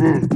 Amen.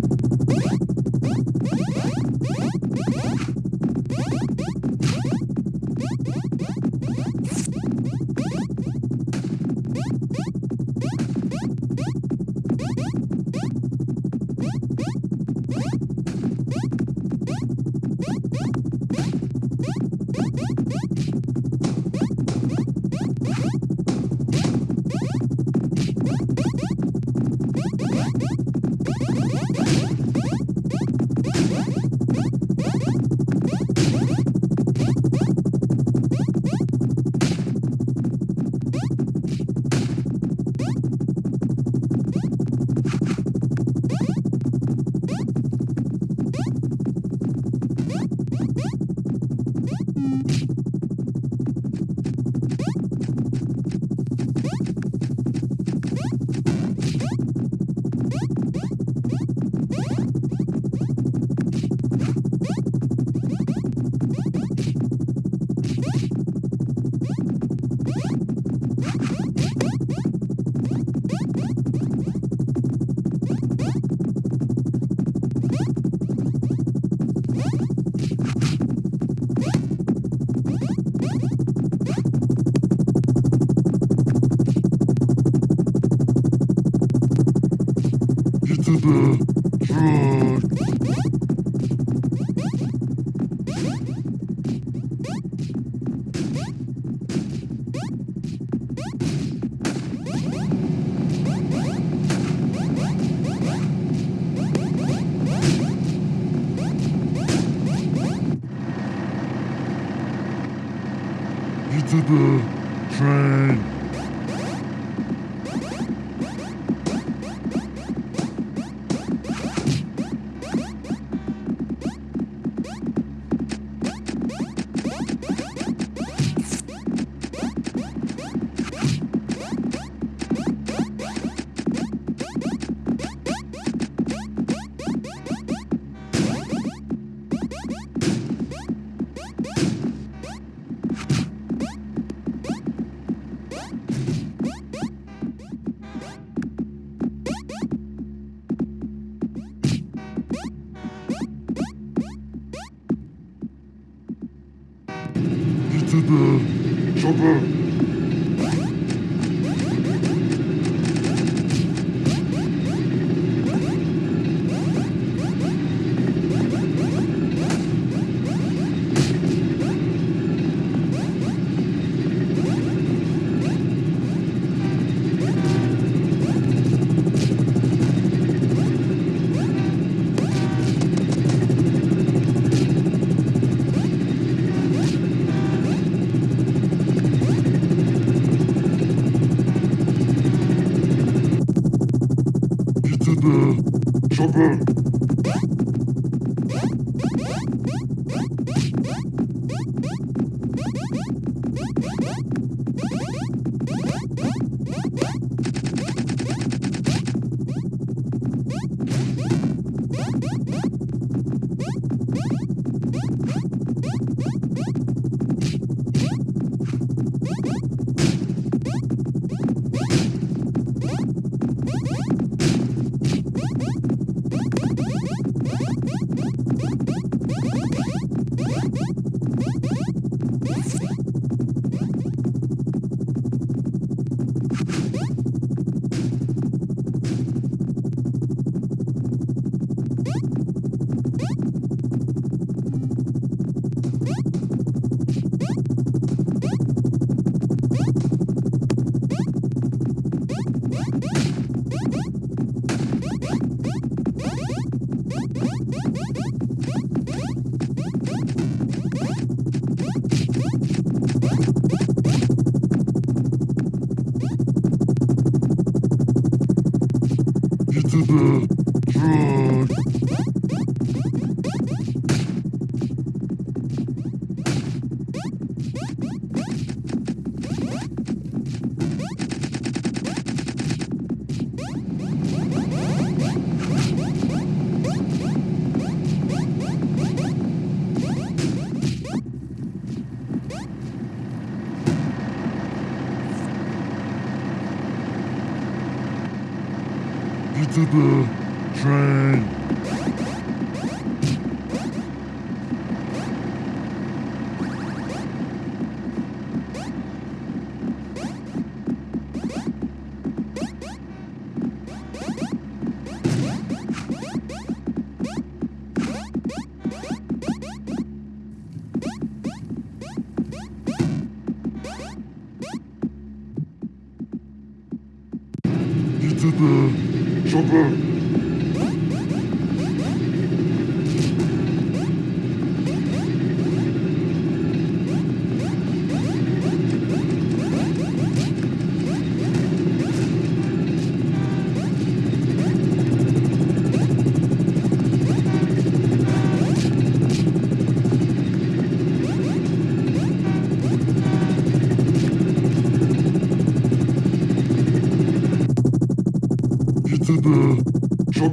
The Mm-hmm. the truck.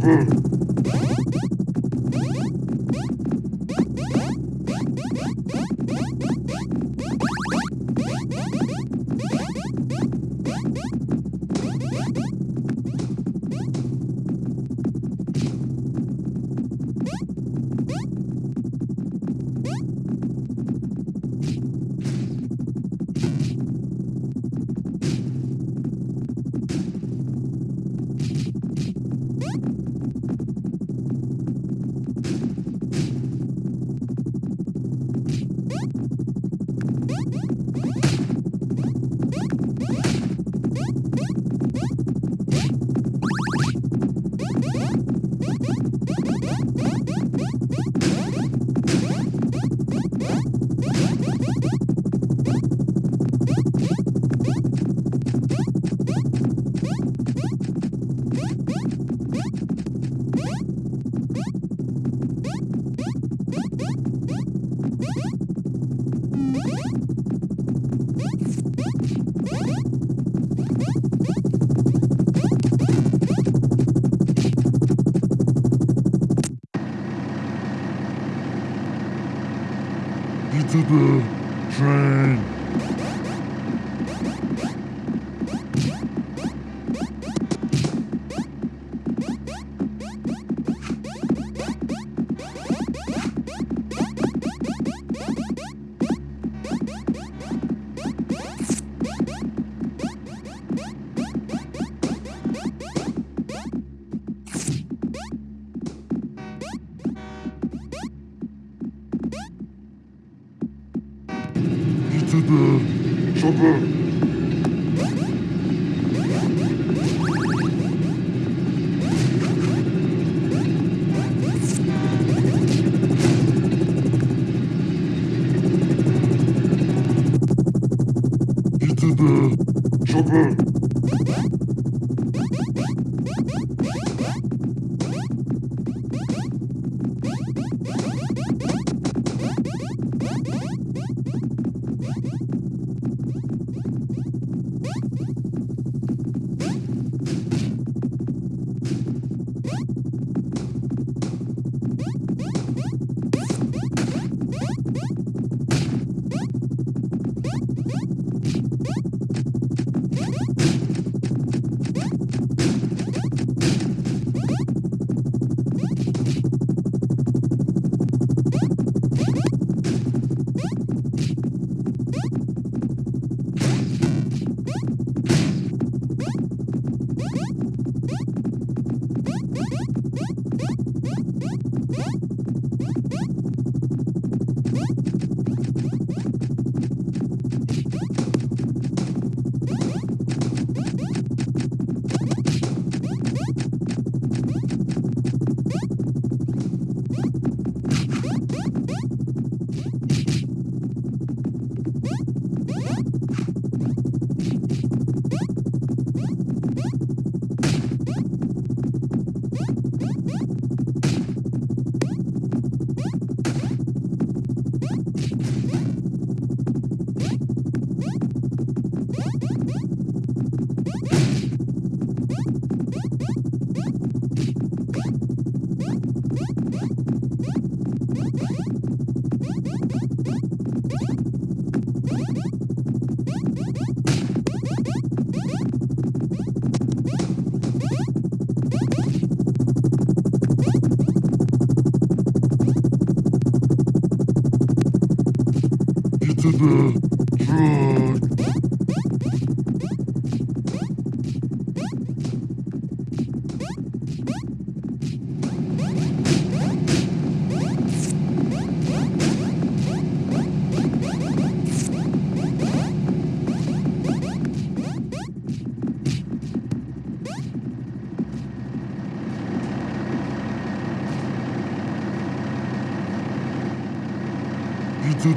The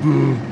Get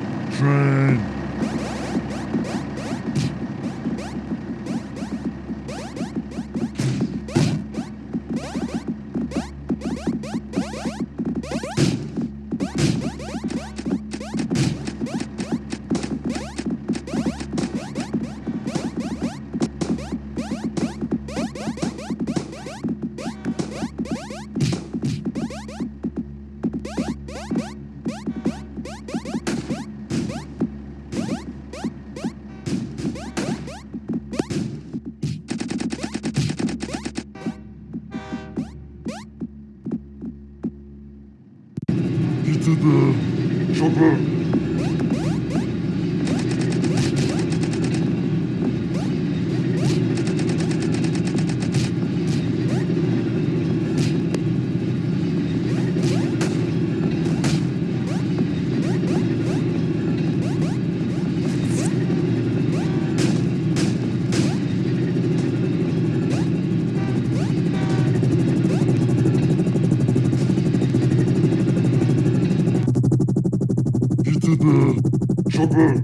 the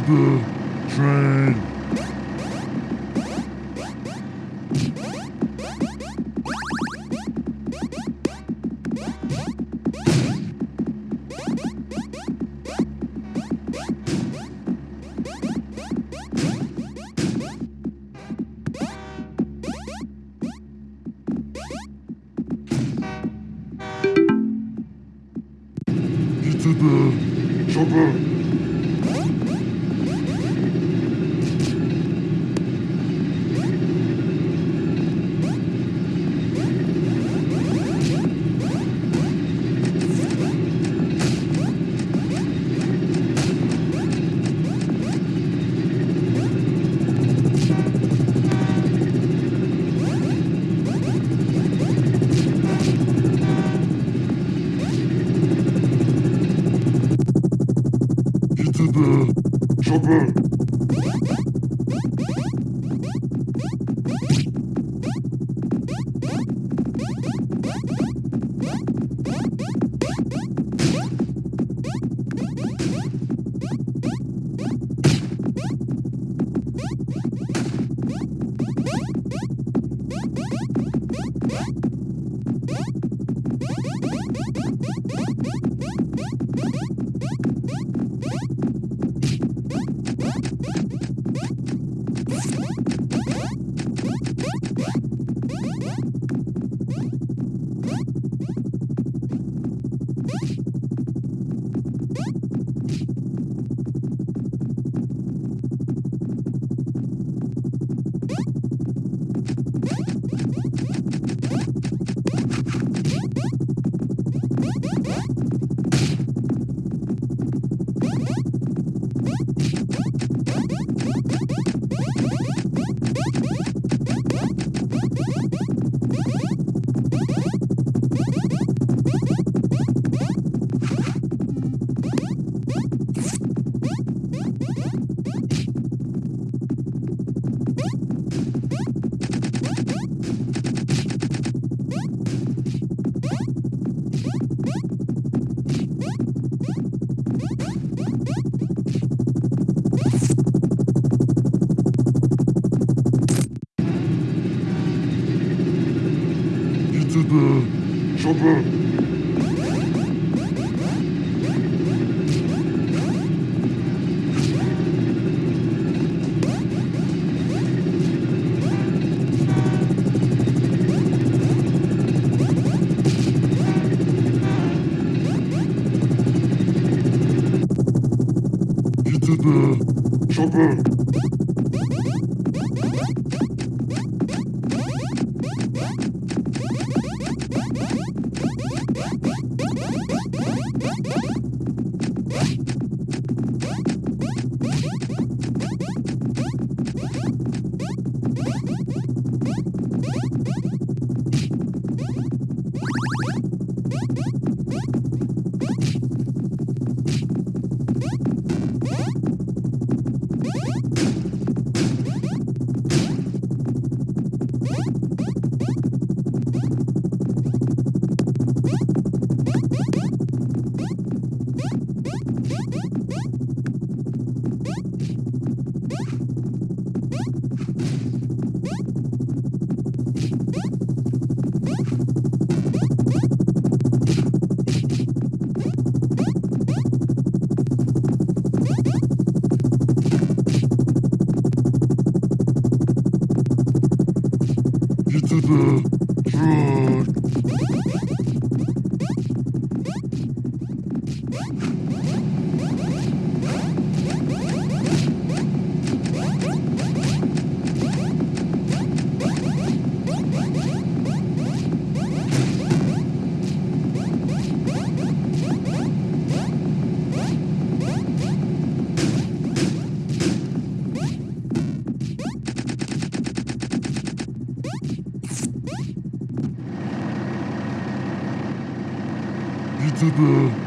to the the the Get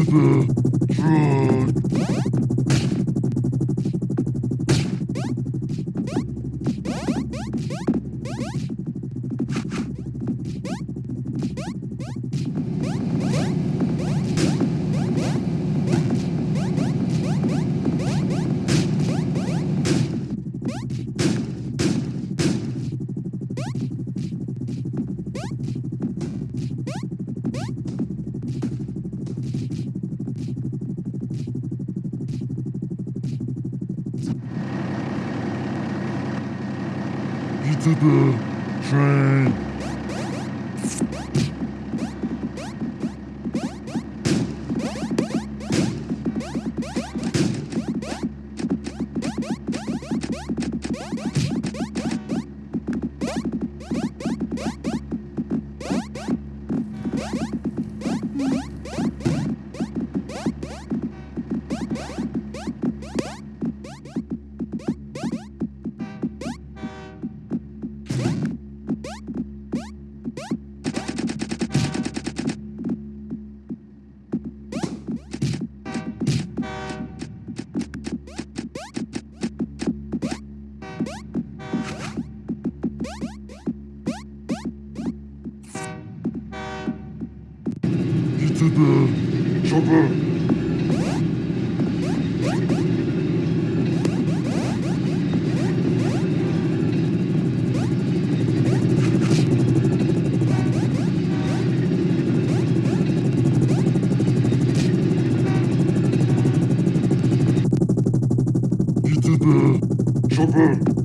Gitme. Truck. Chopper.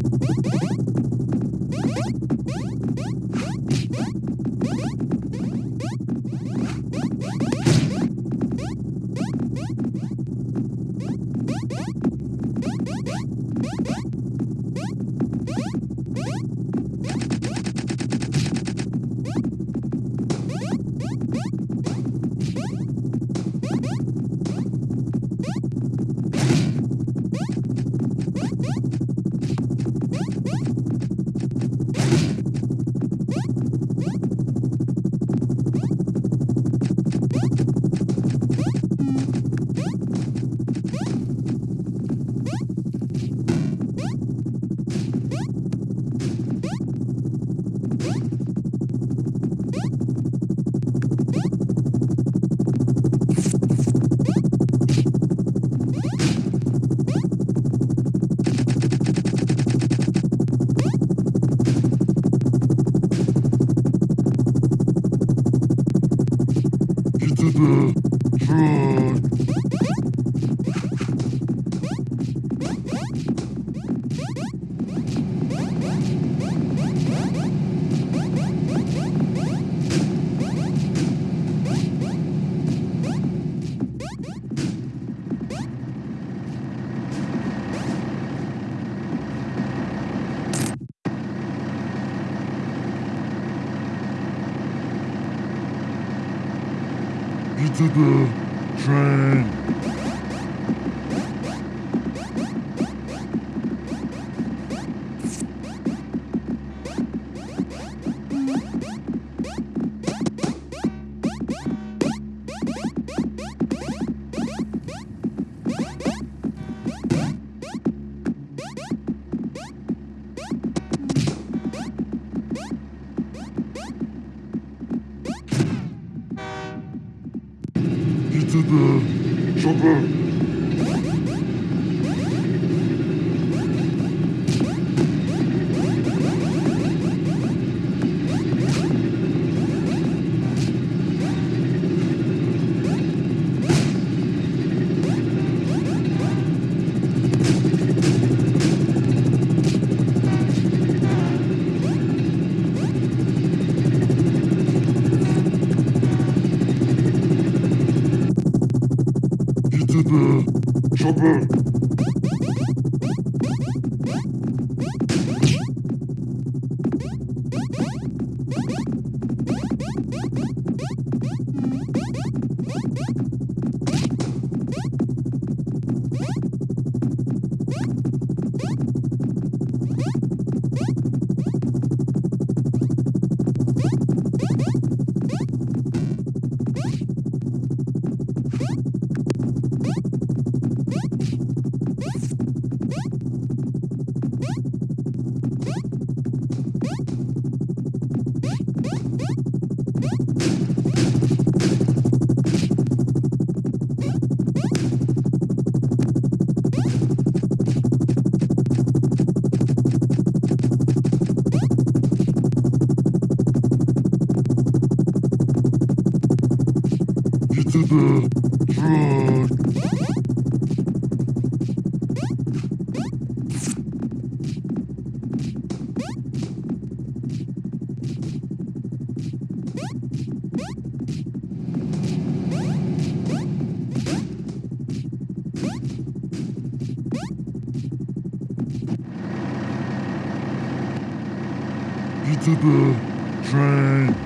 Gitme. GTB Chopper GTB Train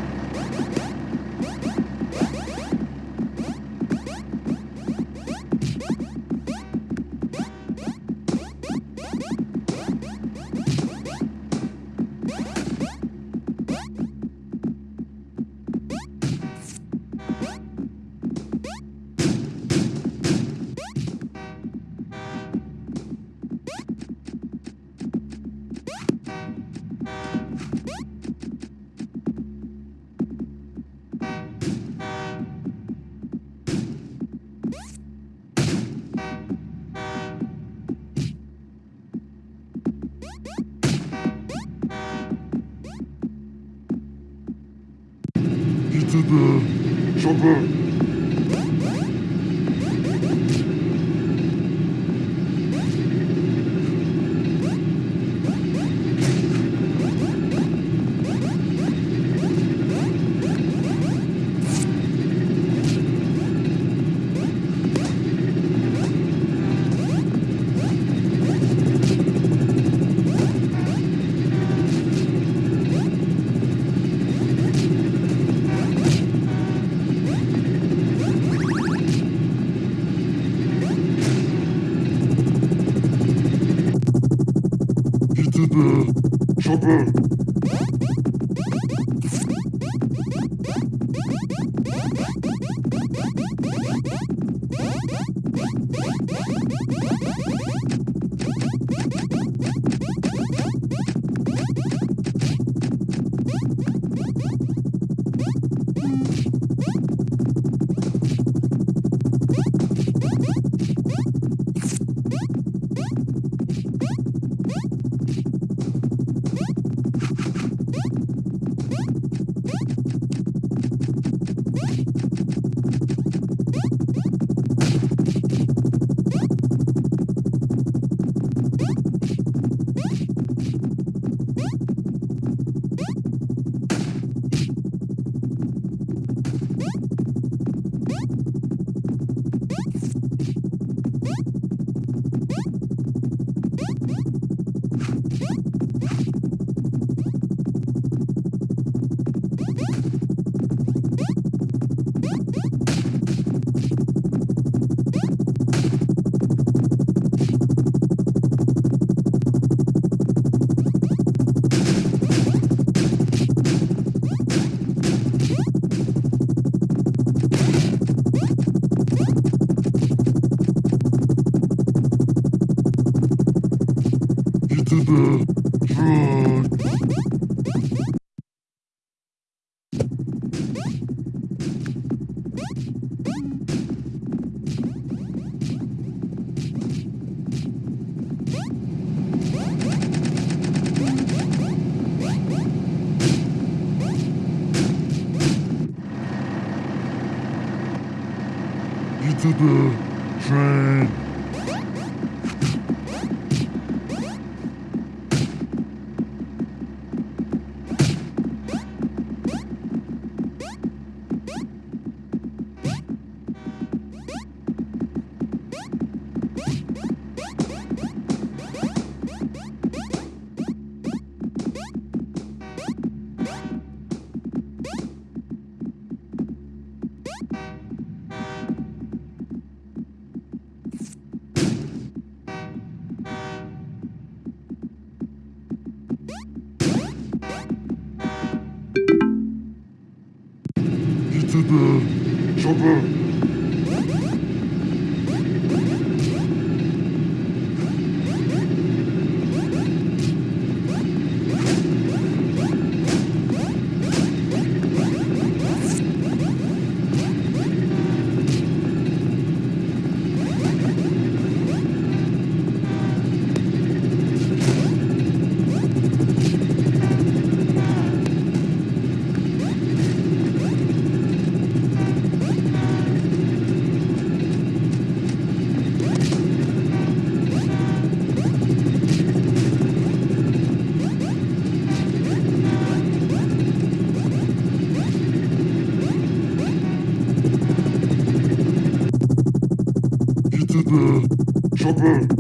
Chopper ETB, train. Mm-hmm.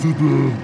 ETB,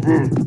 the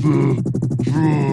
Get to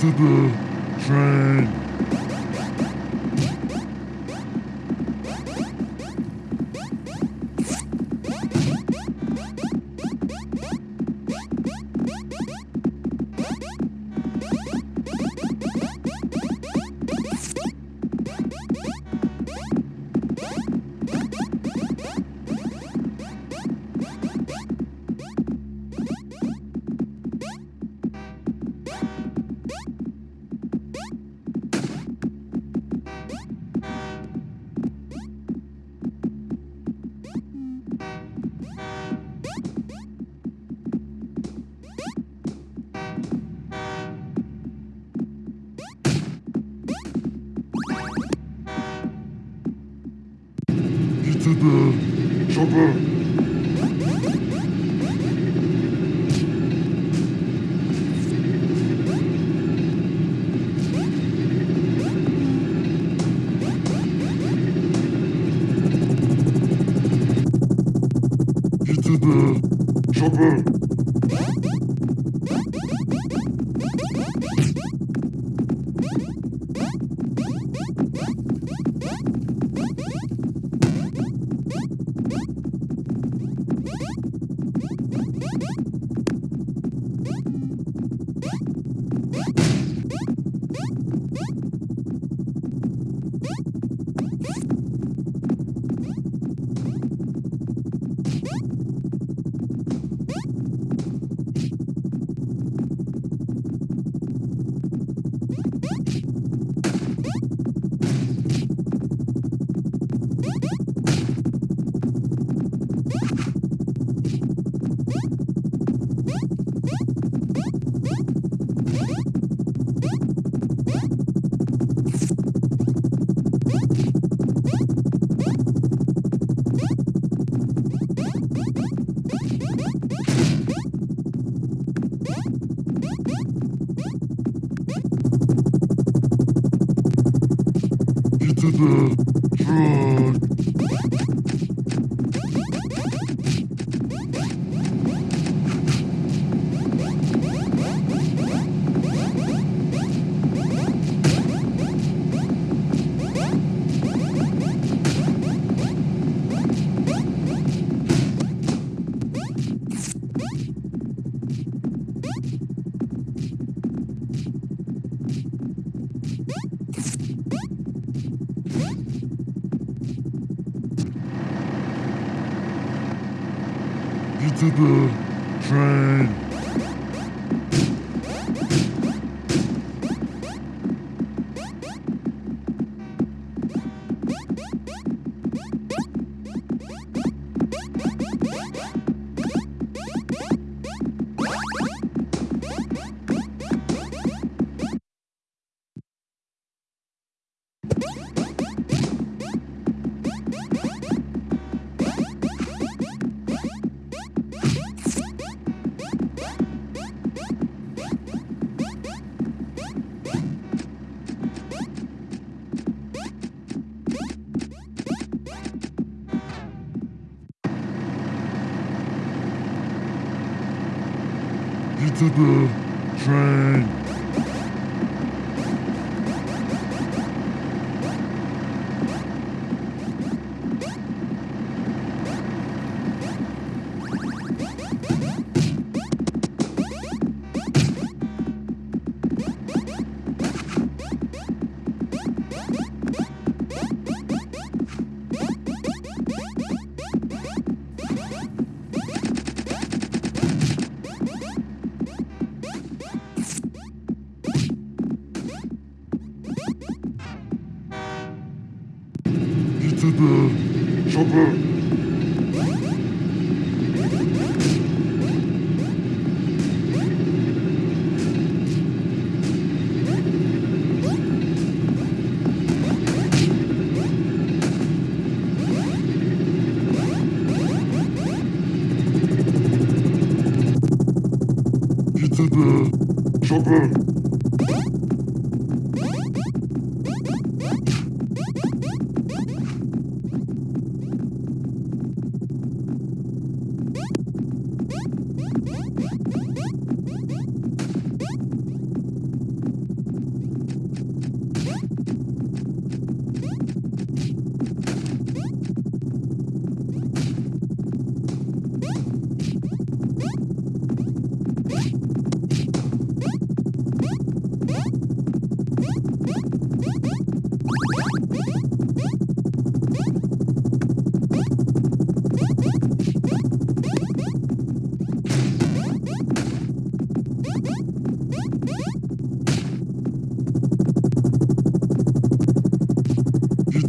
gittiler. Train, to the train.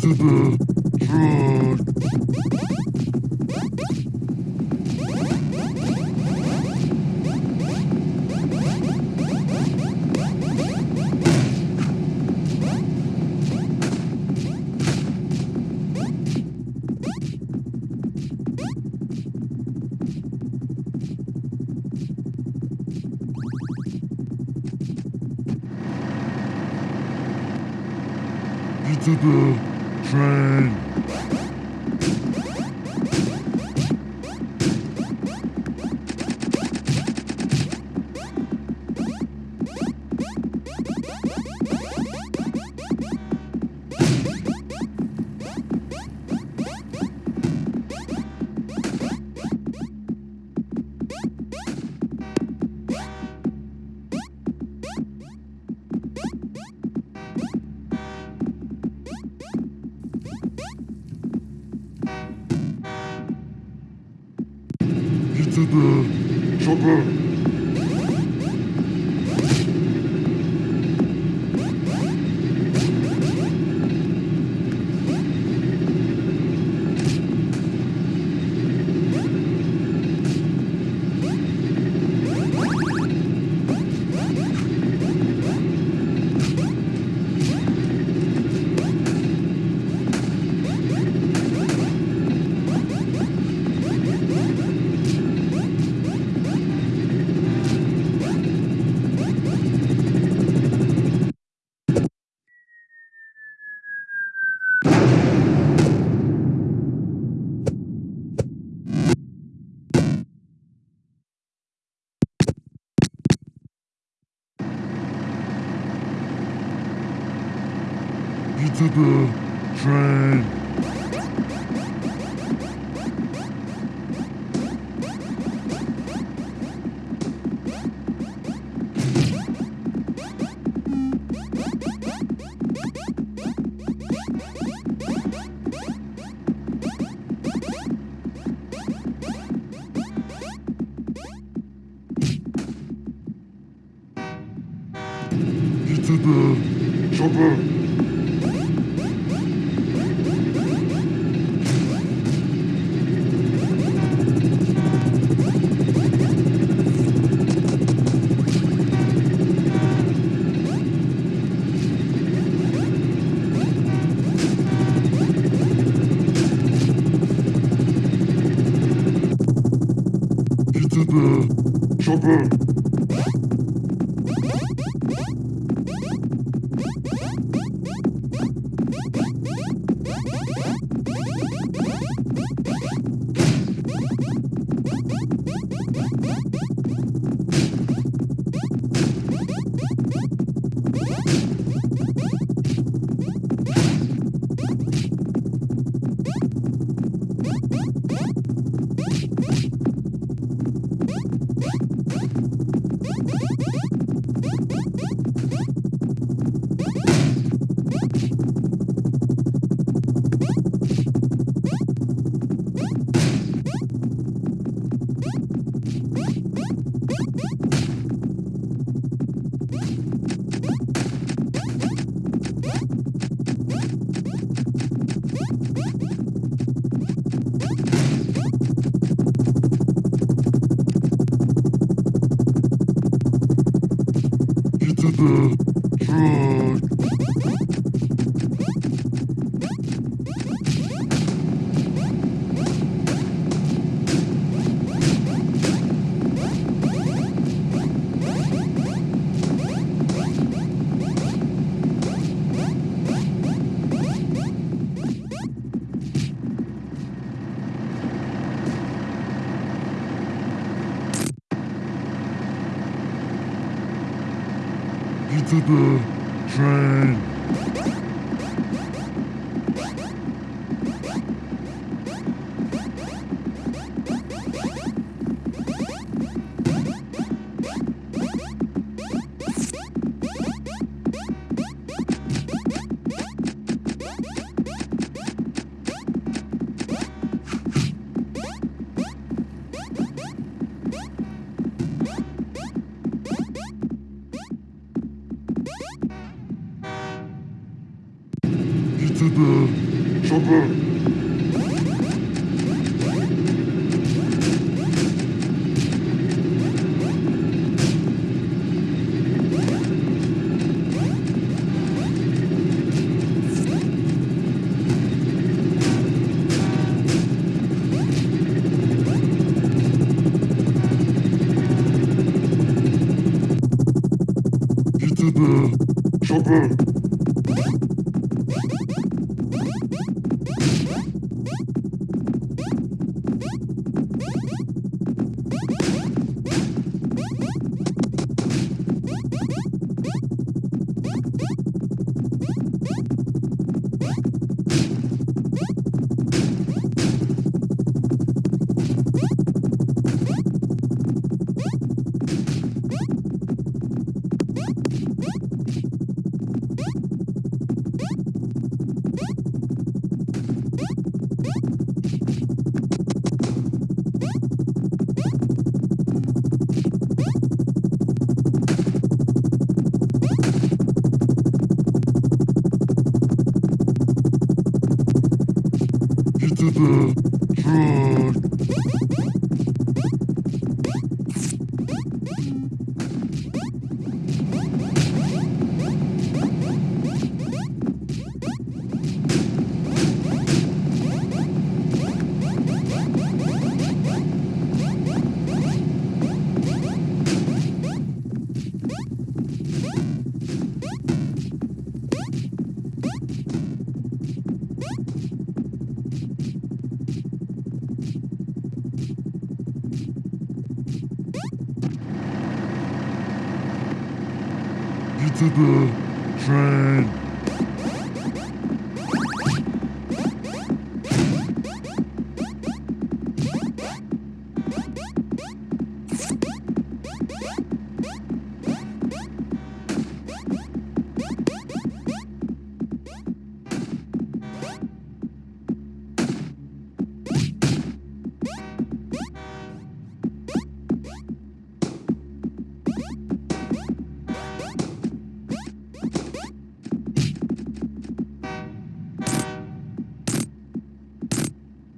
True. To the train. Get the